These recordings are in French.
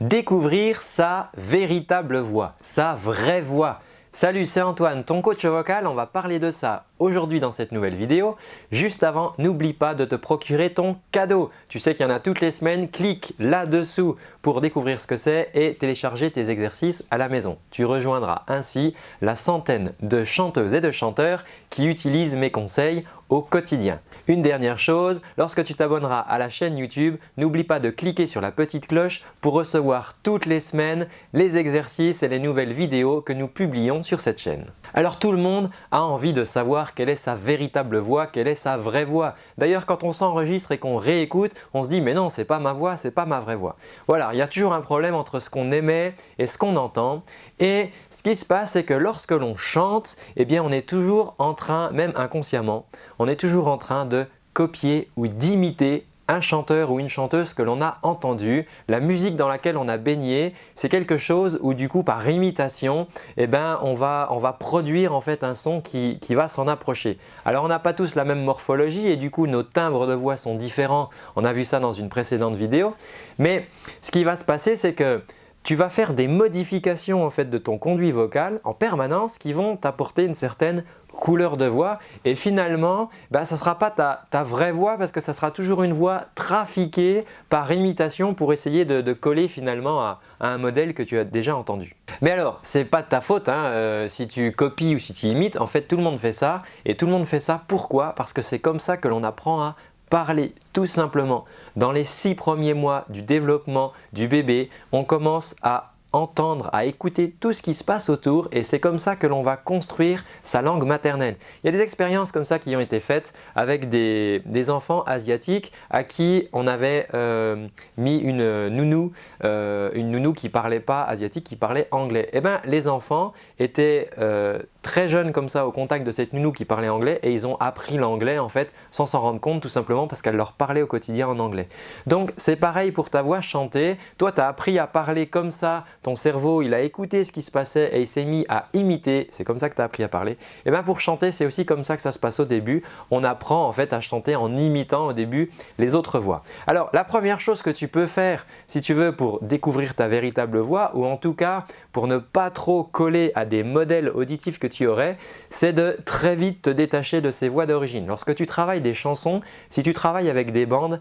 découvrir sa véritable voix, sa vraie voix. Salut, c'est Antoine, ton coach vocal. On va parler de ça aujourd'hui dans cette nouvelle vidéo. Juste avant, n'oublie pas de te procurer ton cadeau. Tu sais qu'il y en a toutes les semaines. Clique là-dessous pour découvrir ce que c'est et télécharger tes exercices à la maison. Tu rejoindras ainsi la centaine de chanteuses et de chanteurs qui utilisent mes conseils au quotidien. Une dernière chose, lorsque tu t'abonneras à la chaîne YouTube, n'oublie pas de cliquer sur la petite cloche pour recevoir toutes les semaines les exercices et les nouvelles vidéos que nous publions sur cette chaîne. Alors tout le monde a envie de savoir quelle est sa véritable voix, quelle est sa vraie voix. D'ailleurs quand on s'enregistre et qu'on réécoute, on se dit mais non, c'est pas ma voix, c'est pas ma vraie voix. Voilà, il y a toujours un problème entre ce qu'on émet et ce qu'on entend. Et ce qui se passe, c'est que lorsque l'on chante, eh on est toujours en train, même inconsciemment, on est toujours en train de copier ou d'imiter un chanteur ou une chanteuse que l'on a entendu, la musique dans laquelle on a baigné, c'est quelque chose où du coup par imitation, eh ben, on, va, produire en fait un son qui, qui va s'en approcher. Alors on n'a pas tous la même morphologie et du coup nos timbres de voix sont différents, on a vu ça dans une précédente vidéo, mais ce qui va se passer c'est que tu vas faire des modifications en fait de ton conduit vocal en permanence qui vont t'apporter une certaine couleur de voix. Et finalement bah, ça ne sera pas ta, vraie voix parce que ça sera toujours une voix trafiquée par imitation pour essayer de, coller finalement à, un modèle que tu as déjà entendu. Mais alors ce n'est pas de ta faute hein, euh, si tu copies ou si tu imites, en fait tout le monde fait ça. Et tout le monde fait ça. Pourquoi? Parce que c'est comme ça que l'on apprend à parler tout simplement. Dans les six premiers mois du développement du bébé, on commence à entendre, à écouter tout ce qui se passe autour et c'est comme ça que l'on va construire sa langue maternelle. Il y a des expériences comme ça qui ont été faites avec des, enfants asiatiques à qui on avait euh, mis une nounou, euh, une nounou qui parlait pas asiatique, qui parlait anglais. Et eh bien les enfants étaient euh, très jeunes comme ça au contact de cette nounou qui parlait anglais et ils ont appris l'anglais en fait sans s'en rendre compte tout simplement parce qu'elle leur parlait au quotidien en anglais. Donc c'est pareil pour ta voix chantée, toi tu as appris à parler comme ça ton cerveau il a écouté ce qui se passait et il s'est mis à imiter, c'est comme ça que tu as appris à parler. Et eh bien pour chanter c'est aussi comme ça que ça se passe au début, on apprend en fait à chanter en imitant au début les autres voix. Alors la première chose que tu peux faire si tu veux pour découvrir ta véritable voix ou en tout cas pour ne pas trop coller à des modèles auditifs que tu aurais, c'est de très vite te détacher de ces voix d'origine. Lorsque tu travailles des chansons, si tu travailles avec des bandes,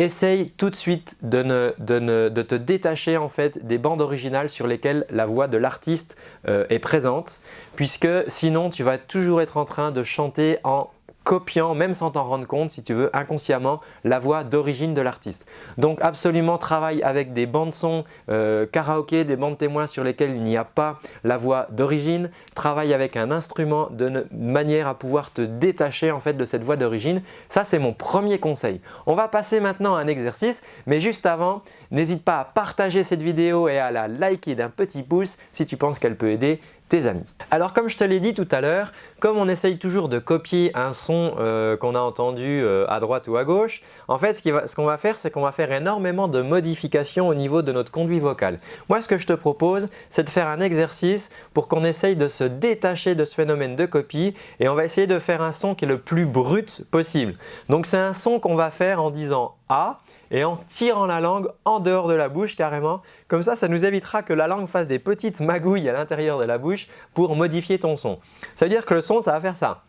essaye tout de suite de, te détacher en fait des bandes originales sur lesquelles la voix de l'artiste euh, est présente puisque sinon tu vas toujours être en train de chanter en copiant, même sans t'en rendre compte, si tu veux, inconsciemment, la voix d'origine de l'artiste. Donc absolument travaille avec des bandes son euh, karaoké, des bandes témoins sur lesquelles il n'y a pas la voix d'origine. Travaille avec un instrument de manière à pouvoir te détacher en fait de cette voix d'origine. Ça, c'est mon premier conseil. On va passer maintenant à un exercice, mais juste avant, n'hésite pas à partager cette vidéo et à la liker d'un petit pouce si tu penses qu'elle peut aider tes amis. Alors comme je te l'ai dit tout à l'heure, comme on essaye toujours de copier un son euh, qu'on a entendu euh, à droite ou à gauche, en fait ce qu'on va, faire c'est qu'on va faire énormément de modifications au niveau de notre conduit vocal. Moi ce que je te propose c'est de faire un exercice pour qu'on essaye de se détacher de ce phénomène de copie et on va essayer de faire un son qui est le plus brut possible. Donc c'est un son qu'on va faire en disant Et en tirant la langue en dehors de la bouche carrément. Comme ça, ça nous évitera que la langue fasse des petites magouilles à l'intérieur de la bouche pour modifier ton son. Ça veut dire que le son, ça va faire ça.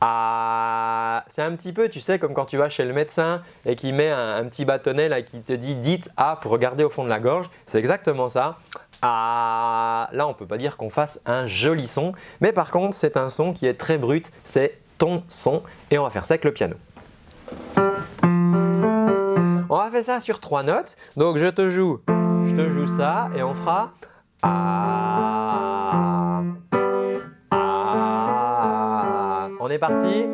Ah, c'est un petit peu, tu sais, comme quand tu vas chez le médecin et qu'il met un, petit bâtonnet là qui te dit « dites A » pour regarder au fond de la gorge. C'est exactement ça. Ah, là, on ne peut pas dire qu'on fasse un joli son, mais par contre, c'est un son qui est très brut, c'est ton son et on va faire ça avec le piano. Va ça sur trois notes. Donc je te joue, je te joue ça et on fera ah. On est parti.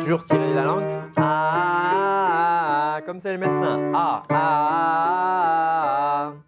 Toujours tirer la langue. Ah, comme c'est le médecin. Ah, ah. Ah.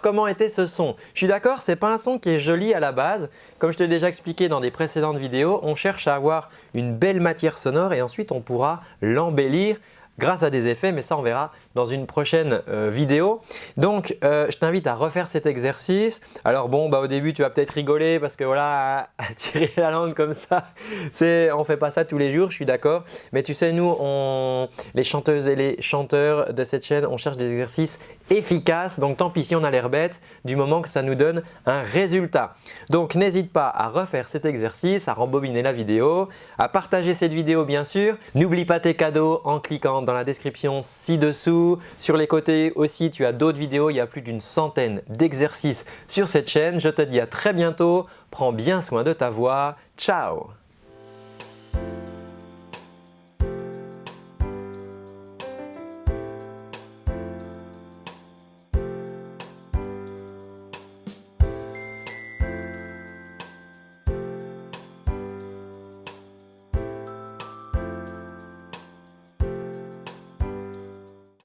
Comment était ce son? Je suis d'accord, c'est pas un son qui est joli à la base. Comme je te l'ai déjà expliqué dans des précédentes vidéos, on cherche à avoir une belle matière sonore et ensuite on pourra l'embellir grâce à des effets, mais ça on verra dans une prochaine euh, vidéo. Donc euh, je t'invite à refaire cet exercice. Alors bon, bah, au début tu vas peut-être rigoler parce que voilà, à, tirer la langue comme ça, on ne fait pas ça tous les jours, je suis d'accord. Mais tu sais, nous, on, les chanteuses et les chanteurs de cette chaîne, on cherche des exercices efficaces. Donc tant pis si on a l'air bête du moment que ça nous donne un résultat. Donc n'hésite pas à refaire cet exercice, à rembobiner la vidéo, à partager cette vidéo bien sûr. N'oublie pas tes cadeaux en cliquant la description ci-dessous. Sur les côtés aussi, tu as d'autres vidéos. Il y a plus d'une centaine d'exercices sur cette chaîne. Je te dis à très bientôt. Prends bien soin de ta voix. Ciao